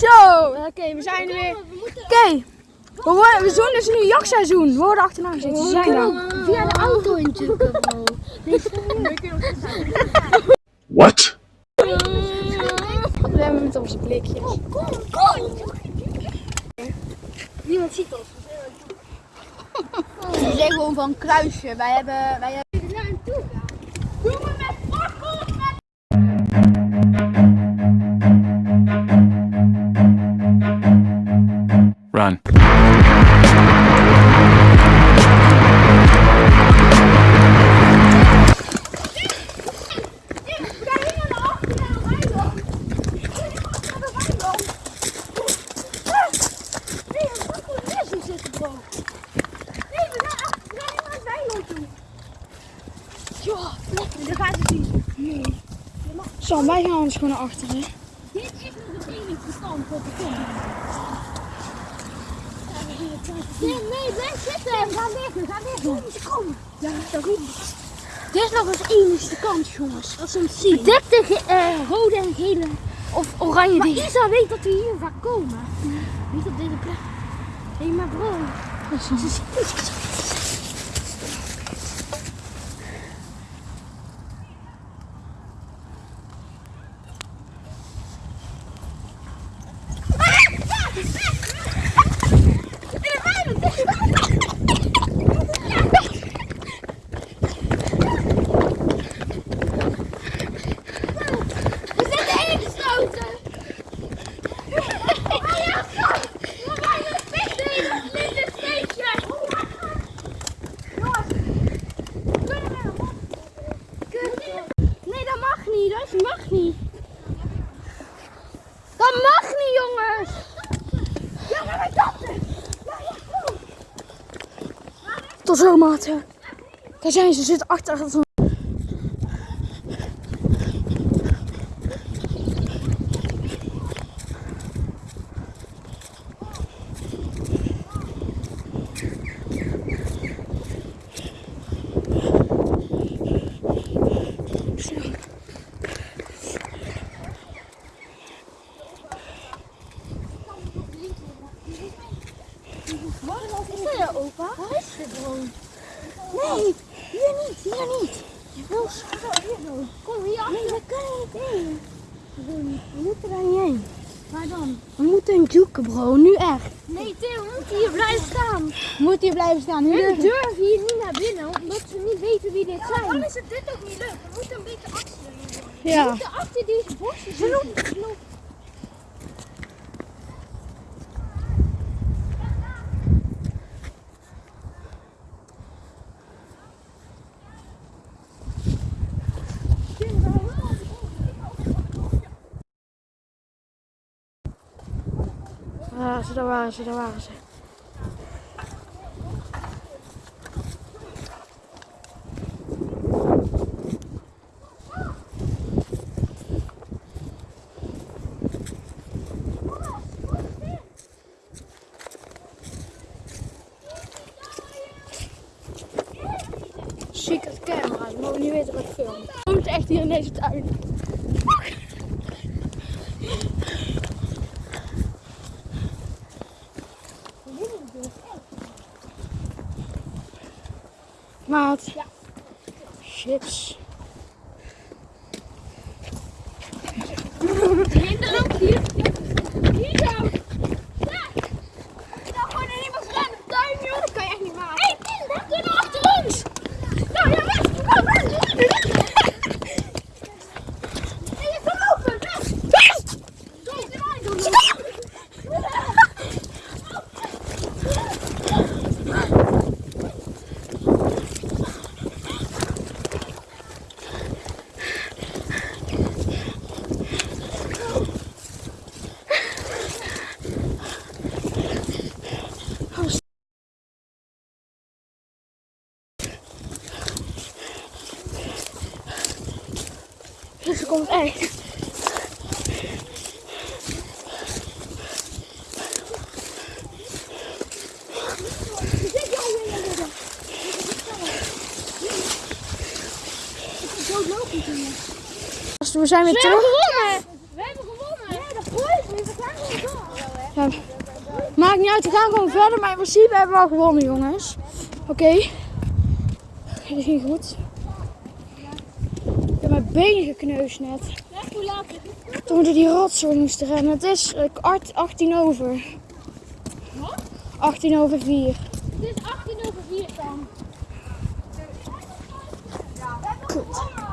Zo, oké, we zijn er weer. Oké, we, worden- we doen dus nu jachtseizoen. We worden achterna gezeten. Ze zijn er. Via de auto in. What? We hebben met onze blikjes. Niemand ziet ons. We zijn gewoon van kruisje. Wij hebben, wij hebben... Run. Zo, wij gaan ons gewoon naar achteren. Dit is nog de enige stand op de kom. Nee, nee, blijf zitten. Ga weg, ga weg. Kom, komen. Ja, dat. Dit is nog eens enige kans, jongens. Als ze hem zien. Bedekte eh, rode en gele. Of oranje Maar dingen. Isa weet dat we hier vaak komen. Niet op deze plek. Hé, maar bro. Ze zien ons. We zitten ingesloten. Nee, dat mag niet. Dat mag niet. Dat mag niet, jongens. Ja, maar wij dachten. Tot zo, maten. Daar zijn ze zitten achter jou, opa? Waar is dit gewoon? Nee, hier niet, hier niet. Je wil hier. Kom hier achter. Nee, dat kan niet heen. We moeten daar niet heen. Waar dan? We moeten zoeken, bro. Nu echt. Nee, Theo, we moeten hier blijven staan. We moeten hier blijven staan. Nu We durven. hier niet naar binnen, omdat ze niet weten wie dit zijn. Dan is het dit ook niet leuk. We moeten een beetje achter We Ja. moeten achter deze bosjes. Ze lopen. Ja, ze, daar waren ze, daar waren ze. Camera's, maar we niet weten wat ik film. Moeten echt hier in deze tuin. Maat. Ja. Chips. Loopt hier. Hier zo. Daar. Ik dacht gewoon in iemand rennen. Tuin, joh. Dat kan je echt niet maken. Hé, hey, kinderen. Kunnen achter ons. Nou, ja, weg. Oh, weg. Nee, je kan lopen. Weg. Weg. Doe het erbij doen. Ze komt echt. We zijn weer We hebben terug. gewonnen. We hebben gewonnen. Ja, dat gooit. We gaan gewoon door. Ja, maakt niet uit, we gaan gewoon verder. Maar in principe hebben we al gewonnen, jongens. Oké. Dit ging goed. Benen gekneusd net. Hoe laat is het? Toen we door die rotzooi moesten rennen. Het is eh, kwart 18 over. 18 over 4. Het is 18 over 4 dan. Kut.